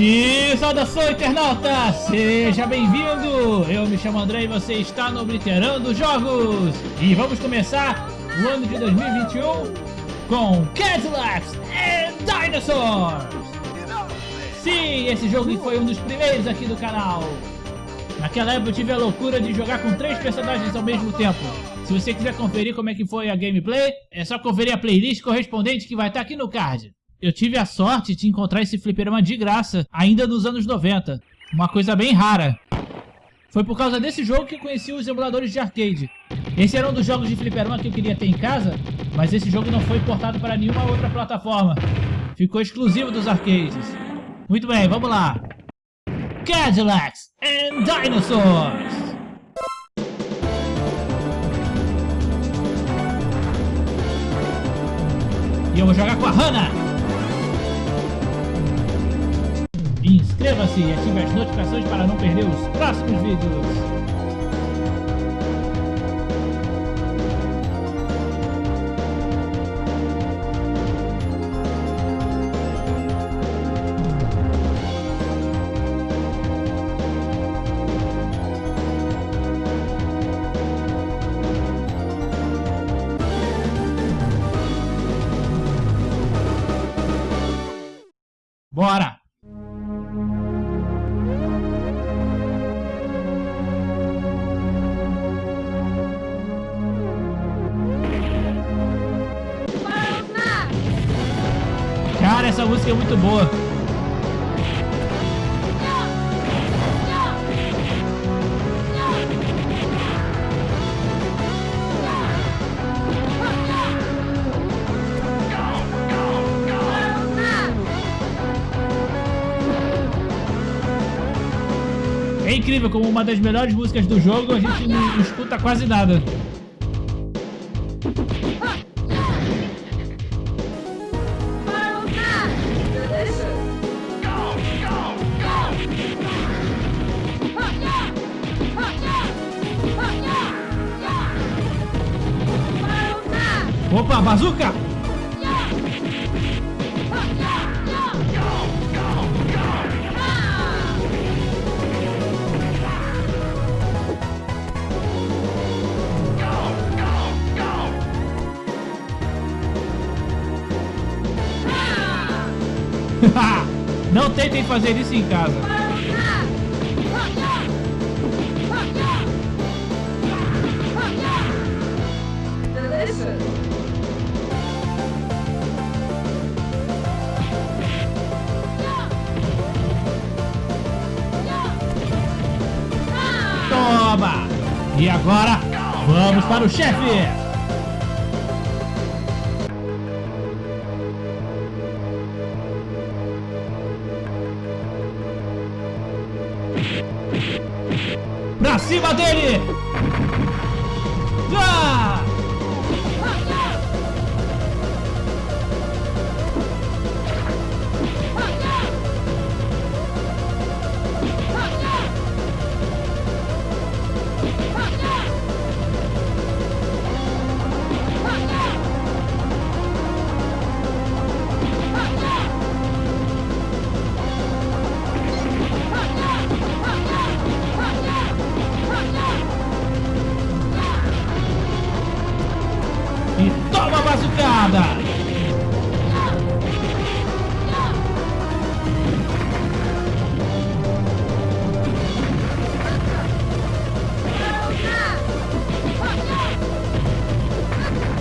E saudação internauta, seja bem-vindo! Eu me chamo André e você está no Obliterando Jogos! E vamos começar o ano de 2021 com Cadillacs and Dinosaurs! Sim, esse jogo foi um dos primeiros aqui do canal! Naquela época eu tive a loucura de jogar com três personagens ao mesmo tempo. Se você quiser conferir como é que foi a gameplay, é só conferir a playlist correspondente que vai estar aqui no card. Eu tive a sorte de encontrar esse fliperama de graça, ainda nos anos 90. Uma coisa bem rara. Foi por causa desse jogo que eu conheci os emuladores de arcade. Esse era um dos jogos de fliperama que eu queria ter em casa, mas esse jogo não foi portado para nenhuma outra plataforma. Ficou exclusivo dos arcades. Muito bem, vamos lá. Cadillacs and Dinosaurs! E eu vou jogar com a Hannah! Inscreva-se e ative as notificações para não perder os próximos vídeos. Bora! essa música é muito boa. É incrível como uma das melhores músicas do jogo a gente não escuta quase nada. Opa, bazuca! Não tentem fazer isso em casa. Toma! E agora, vamos para o chefe! Pra cima dele! Já! Bazucada!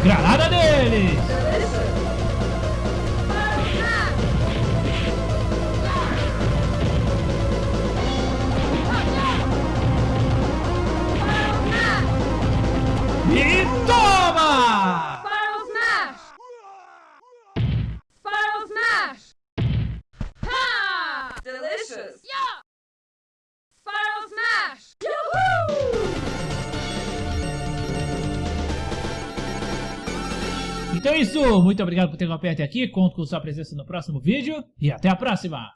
Granada deles! Então é isso, muito obrigado por ter acompanhado até aqui, conto com sua presença no próximo vídeo e até a próxima!